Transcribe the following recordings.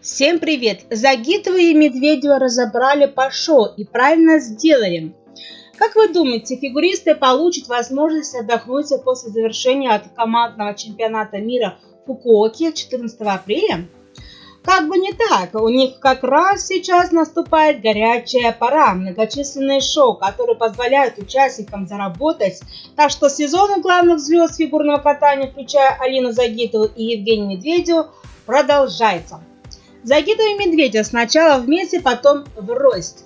Всем привет! Загитова и Медведева разобрали по шоу и правильно сделали. Как вы думаете, фигуристы получат возможность отдохнуть после завершения от командного чемпионата мира в Фукуоке 14 апреля? Как бы не так, у них как раз сейчас наступает горячая пора, многочисленные шоу, которые позволяют участникам заработать. Так что сезон у главных звезд фигурного катания, включая Алину Загитову и Евгению Медведеву, продолжается. Загитова и Медведев сначала вместе, потом в рост.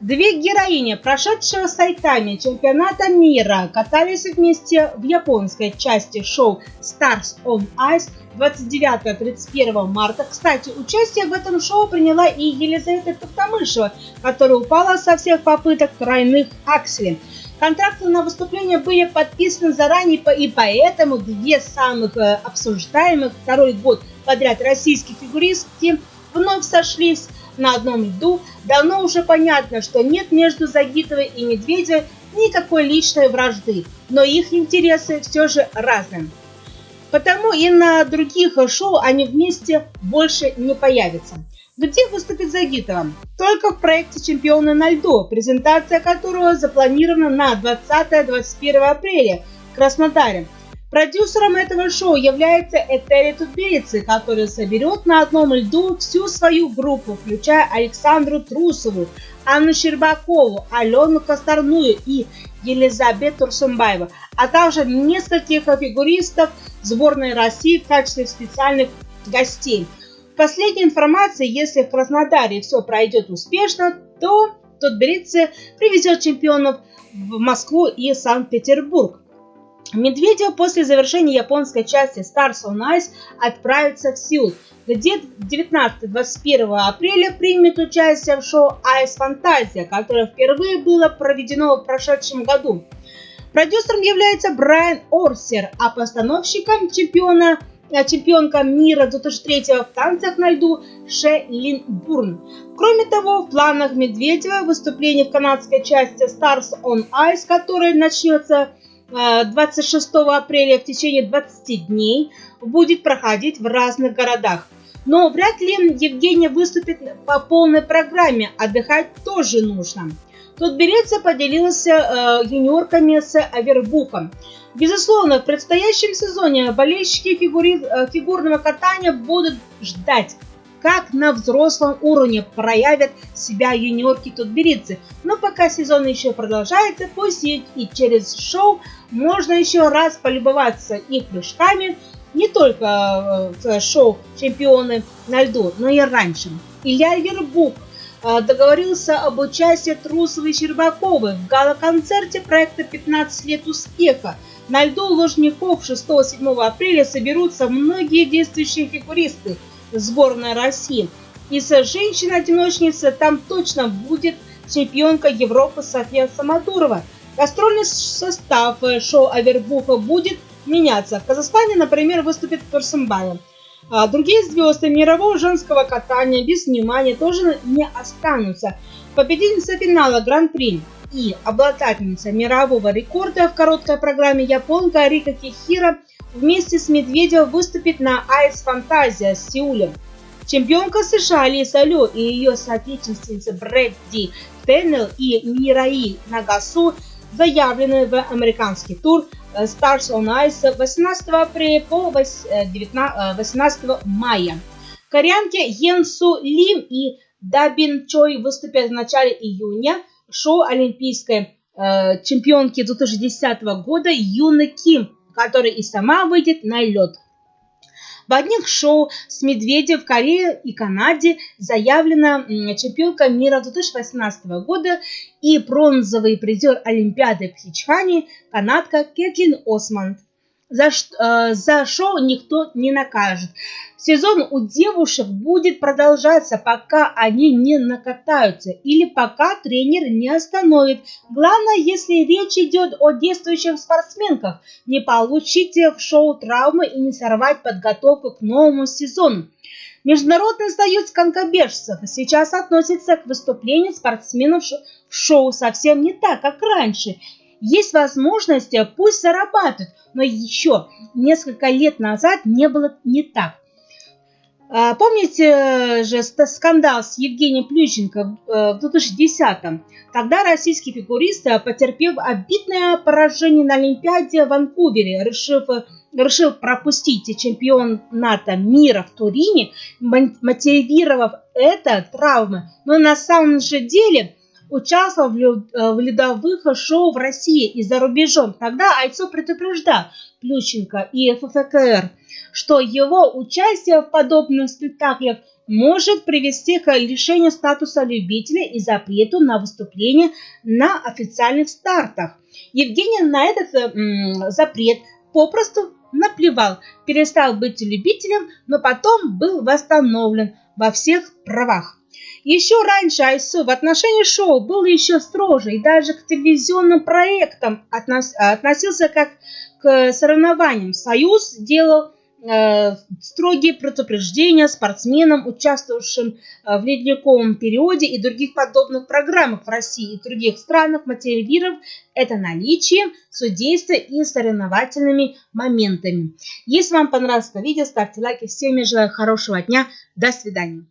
Две героини, прошедшего сайтами чемпионата мира, катались вместе в японской части шоу Stars on Ice 29-31 марта. Кстати, участие в этом шоу приняла и Елизавета Токтамышева, которая упала со всех попыток тройных акселей. Контракты на выступление были подписаны заранее, и поэтому две самых э, обсуждаемых второй год подряд российские фигуристки вновь сошлись на одном льду. Давно уже понятно, что нет между Загитовой и Медведевой никакой личной вражды, но их интересы все же разные. Потому и на других шоу они вместе больше не появятся. Где выступит Загитова? Только в проекте «Чемпионы на льду», презентация которого запланирована на 20-21 апреля в Краснодаре. Продюсером этого шоу является Этери Тутберидзе, который соберет на одном льду всю свою группу, включая Александру Трусову, Анну Щербакову, Алену Косторную и Елизабет Турсумбаева, а также нескольких фигуристов сборной России в качестве специальных гостей. Последняя информация, если в Краснодаре все пройдет успешно, то Тутберидзе привезет чемпионов в Москву и Санкт-Петербург. Медведев после завершения японской части Stars on Ice отправится в Сеул, где 19-21 апреля примет участие в шоу Ice Fantasia, которое впервые было проведено в прошедшем году. Продюсером является Брайан Орсер, а постановщиком чемпиона э, чемпионка мира 2003 в танцах на льду Ше Лин Бурн. Кроме того, в планах Медведева выступление в канадской части Stars on Ice, которое начнется 26 апреля в течение 20 дней будет проходить в разных городах. Но вряд ли Евгения выступит по полной программе, отдыхать тоже нужно. Тут Береца поделился э, юниорками с Авербухом. Безусловно, в предстоящем сезоне болельщики фигури, э, фигурного катания будут ждать как на взрослом уровне проявят себя юниорки тутберидцы. Но пока сезон еще продолжается, пусть и, через шоу можно еще раз полюбоваться их прыжками, не только э, в шоу «Чемпионы на льду», но и раньше. Илья Вербук э, договорился об участии Трусовой и Щербаковой в гала-концерте проекта «15 лет успеха». На льду Ложников 6-7 апреля соберутся многие действующие фигуристы – сборная России. Из женщин-одиночницы там точно будет чемпионка Европы София Самодурова. Гастрольный состав шоу Авербуха будет меняться. В Казахстане, например, выступит Турсумбаев. А другие звезды мирового женского катания без внимания тоже не останутся. Победительница финала Гран-при и обладательница мирового рекорда в короткой программе японка Рика Кихира – вместе с Медведевым выступит на Ice Fantasia с Сеуле. Чемпионка США Лиса Лю и ее соотечественница Брэдди Теннел и Мираи Нагасу заявлены в американский тур э, Stars on Ice 18 апреля по 18 э, мая. Корейки Йенсу Лим и Дабин Чой выступят в начале июня. Шоу олимпийской э, чемпионки 2010 года Юны Ким которая и сама выйдет на лед. В одних шоу с Медведем в Корее и Канаде заявлена чемпионка мира 2018 года и бронзовый призер Олимпиады в Хичхане канадка Кетлин Осмонд за, э, за шоу никто не накажет. Сезон у девушек будет продолжаться, пока они не накатаются или пока тренер не остановит. Главное, если речь идет о действующих спортсменках, не получите в шоу травмы и не сорвать подготовку к новому сезону. Международный союз конкобежцев сейчас относится к выступлению спортсменов в шоу совсем не так, как раньше есть возможность, э, пусть зарабатывают, но еще несколько лет назад не было не так. А, помните же скандал с Евгением Плющенко в 2010-м? Тогда российский фигурист потерпел обидное поражение на Олимпиаде в Ванкувере, решив решил пропустить чемпионата мира в Турине, мотивировав это травмой. Но на самом же деле участвовал в ледовых шоу в России и за рубежом. Тогда Айцо предупреждал Плющенко и ФФКР, что его участие в подобных спектаклях может привести к лишению статуса любителя и запрету на выступление на официальных стартах. Евгений на этот м, запрет попросту наплевал, перестал быть любителем, но потом был восстановлен во всех правах. Еще раньше Айсу в отношении шоу был еще строже и даже к телевизионным проектам относился как к соревнованиям. Союз делал Э, строгие предупреждения спортсменам, участвовавшим э, в ледниковом периоде и других подобных программах в России и других странах, мотивировав это наличием судейства и соревновательными моментами. Если вам понравилось это видео, ставьте лайки. Всем желаю хорошего дня. До свидания.